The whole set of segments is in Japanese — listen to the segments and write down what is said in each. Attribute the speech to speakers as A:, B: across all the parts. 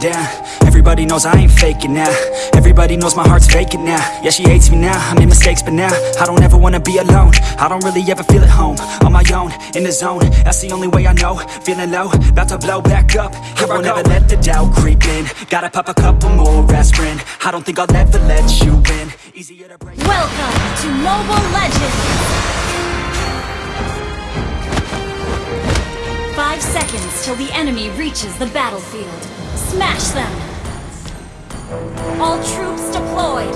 A: down Everybody knows I ain't faking now. Everybody knows my heart's vacant now. Yeah, she hates me now, I made mistakes but now I don't ever wanna be alone. I don't really ever feel at home. On my own, in the zone. That's the only way I know. Feeling low, about to blow back up. Here I won't ever let the doubt creep in. Gotta pop a couple more aspirin. I don't think I'll ever let you in Easier to break.
B: Welcome to Mobile Legends! Five seconds till the enemy reaches the battlefield. Smash them! All troops deployed!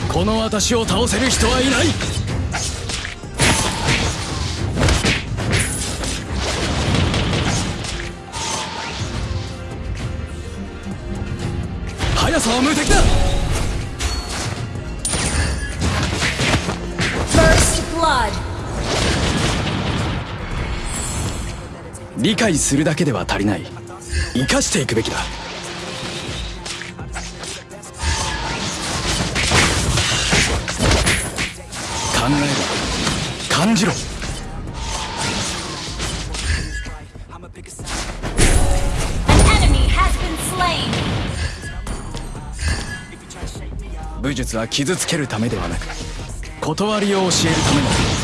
C: 「この私を倒せる人はいない!」速さは無敵だ。
B: First Blood!
C: 理解するだけでは足りない。生かしていくべきだ。考えろ。感じろ武術は傷つけるためではなく断りを教えるための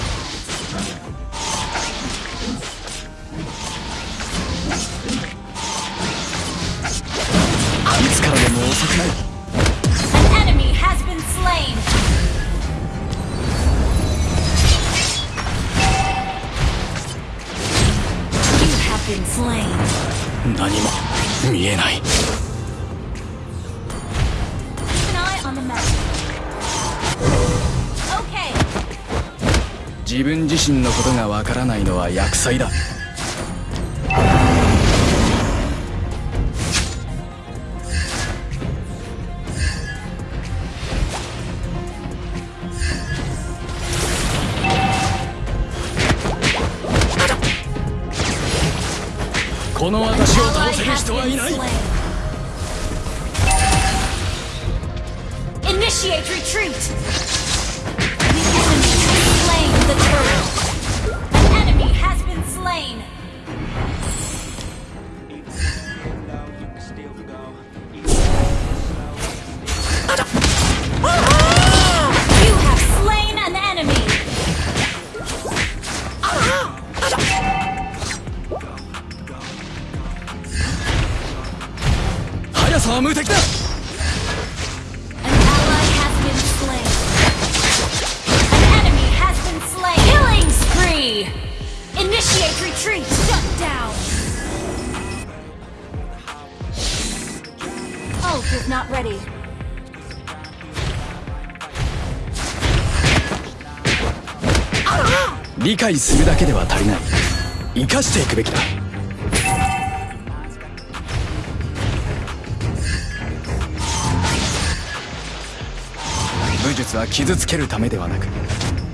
C: 自身のことがわからないのは厄災だ。
B: Down. Ult is not ready.
C: 理解するだけでは足りない生かしていくべきだ術は傷つけるためではなく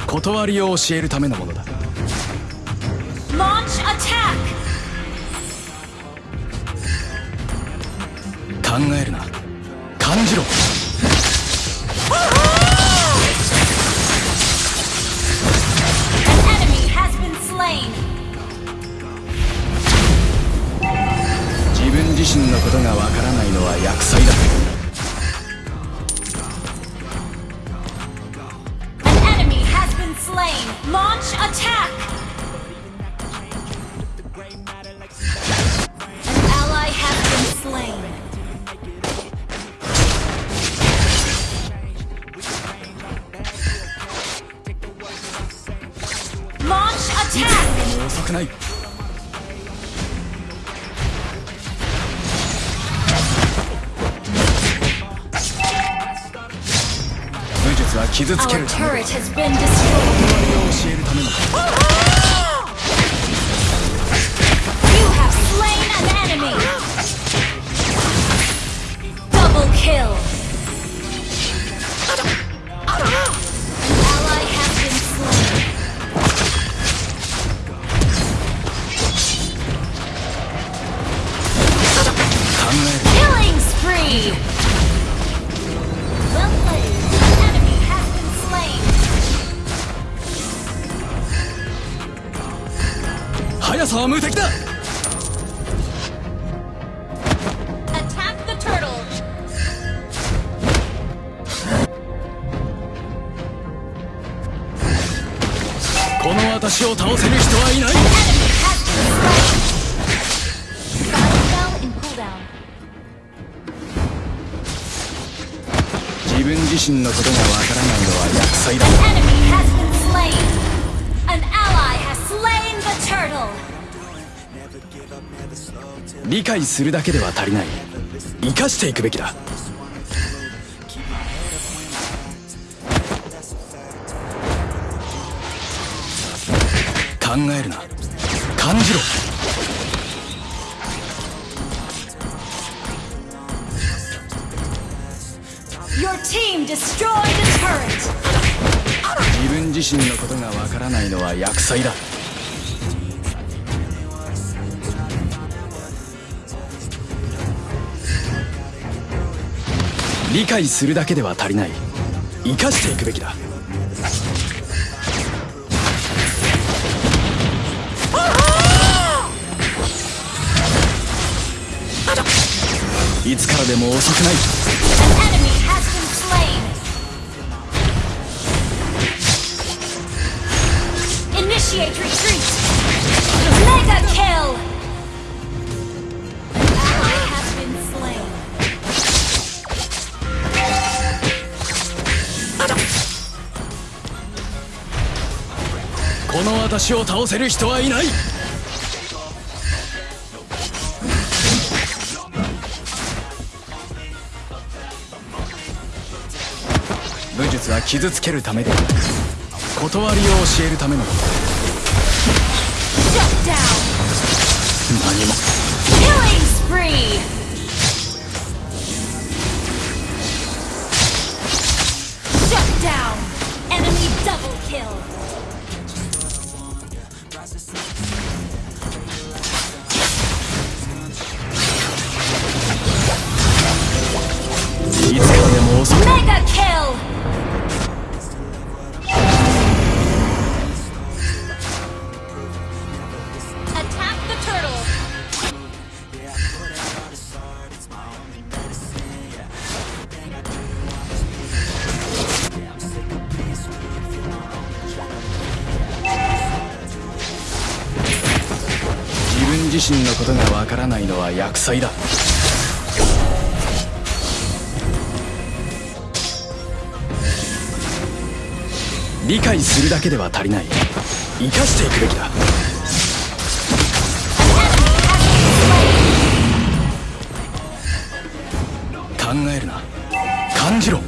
C: 断りを教えるためのものだ.考えるな感じろ.自分自身のことがわからないのは厄災だくな武術は傷つけるため自分自身のことがわからないのは厄災だ。
B: An enemy has been slain! An ally has slain the turtle!
C: 理解するだけでは足りない。生かしていくべきだ。考えるな。感じろ
B: team destroyed a turret!
C: 自分自身のことがわからないのは厄災だ。理解するだけでは足りない。生かしていくべきだ。いつからでも遅くないこの私を倒せる人はいない。武術は傷つけるためで断りを教えるためのこと。
B: Shut down!
C: Hm,
B: Killing spree!
C: 災だ。理解するだけでは足りない。生かしていくべきだ。考えるな。感じろ。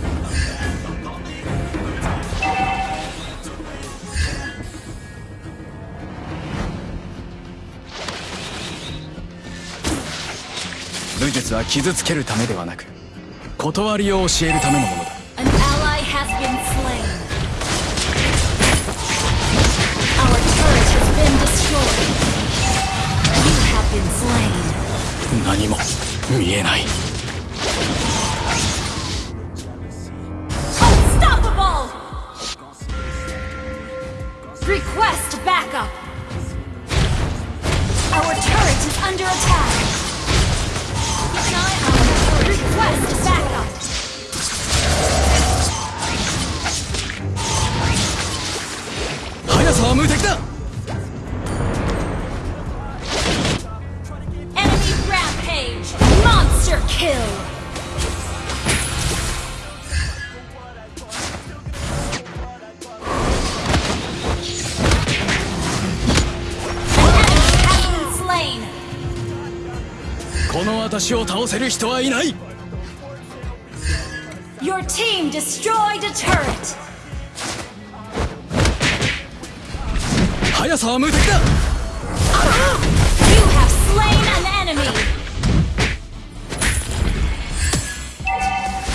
C: 術は傷つけるためではなく断りを教えるためのものだ.何も見えないこの私を倒せる人はいない
B: Your team destroyed a turret!
C: 速さは無敵だ
B: You have slain an enemy!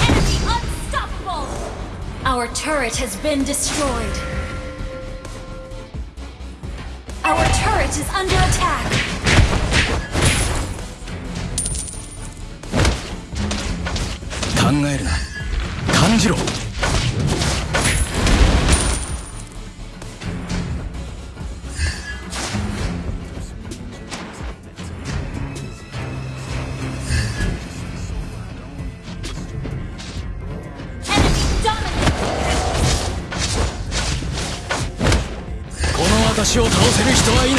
B: Enemy unstoppable! Our turret has been destroyed. Our turret is under attack.
C: 考えるな。感じろ。私を倒せる人はいない。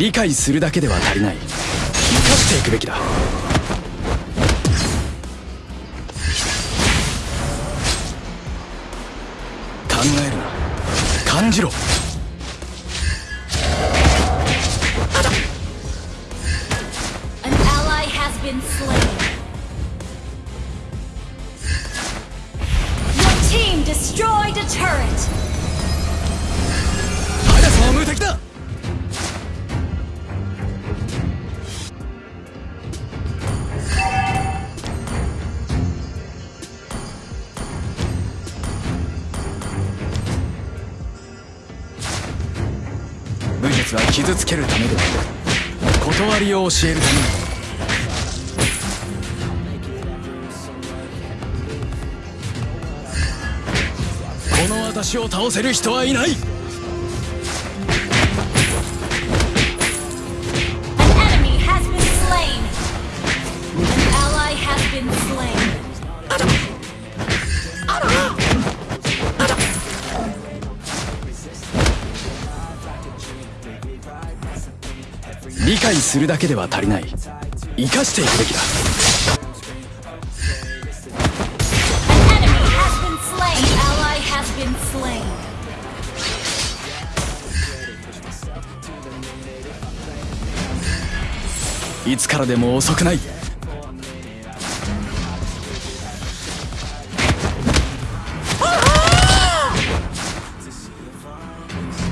C: 理解するだけでは足りない。生かしていくべきだ。考えるな。感じろ。傷つけるためでは断りを教えるために。この私を倒せる人はいない解するだけでは足りない。生かしていくべきだ.いつからでも遅くない。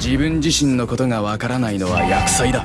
C: 自分自身のことがわからないのは厄災だ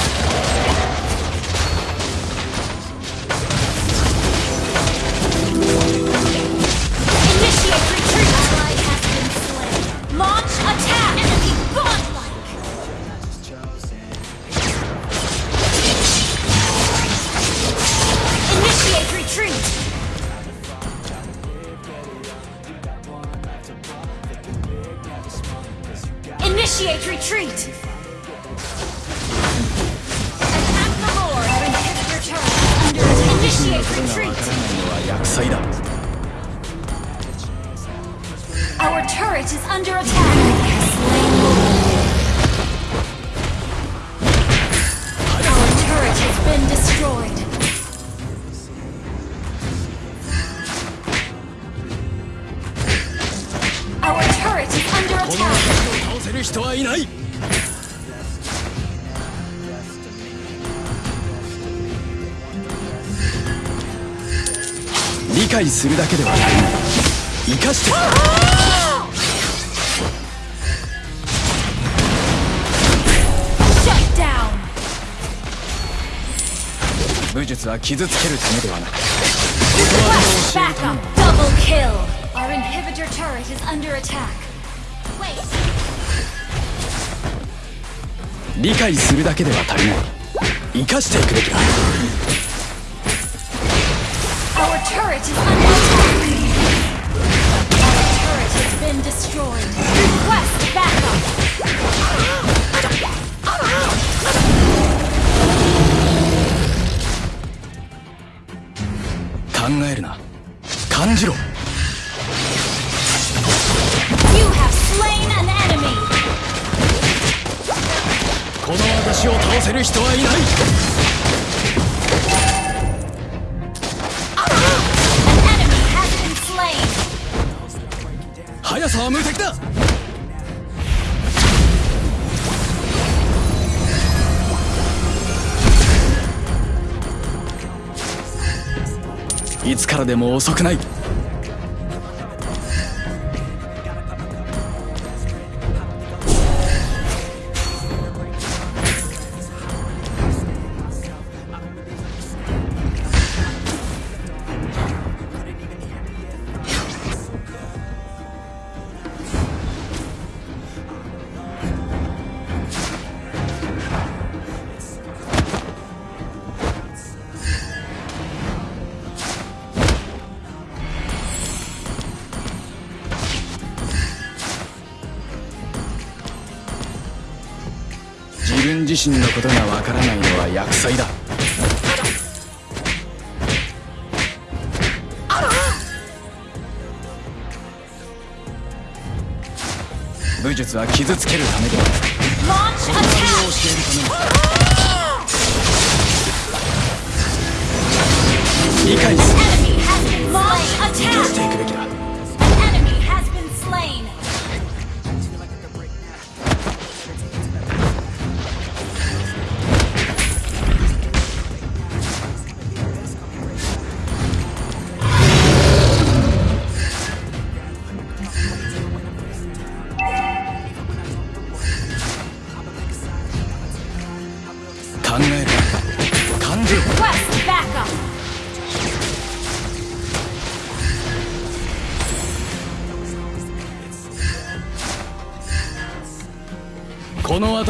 C: 人はいない。理解するだけではない。生かして武術は傷つけるためではなく。理解するだけでは足りない。生かしていくべきだ。考えるな。感じろ。私を倒せる人はいない。速さは無敵だ。いつからでも遅くない。自身のことがわからないのは厄災だ武術は傷つけるためではないわりを.教えるために理解すかして.いくべきだ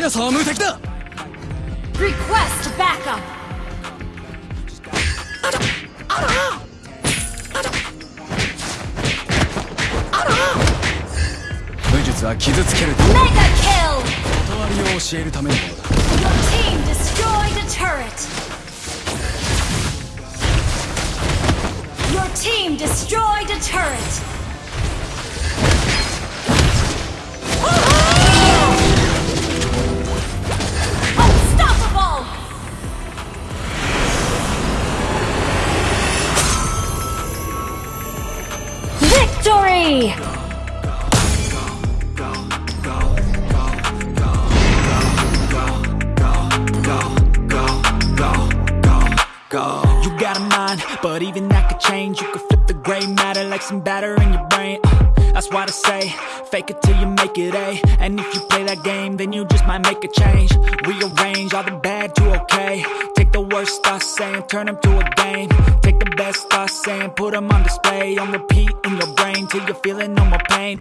C: 速さは無敵だ
B: Request backup.
C: 武術は傷つけるため.断りを教えるためのものだ
B: Your team destroyed a turret. Your team destroyed a turret.
A: Like some batter in your brain. Uh, That's why I say, fake it till you make it A. And if you play that game, then you just might make a change. Rearrange all the bad to okay. Take the worst thoughts saying, turn them to a game. Take the best thoughts saying, put them on display. On repeat in your brain till you're feeling no more pain.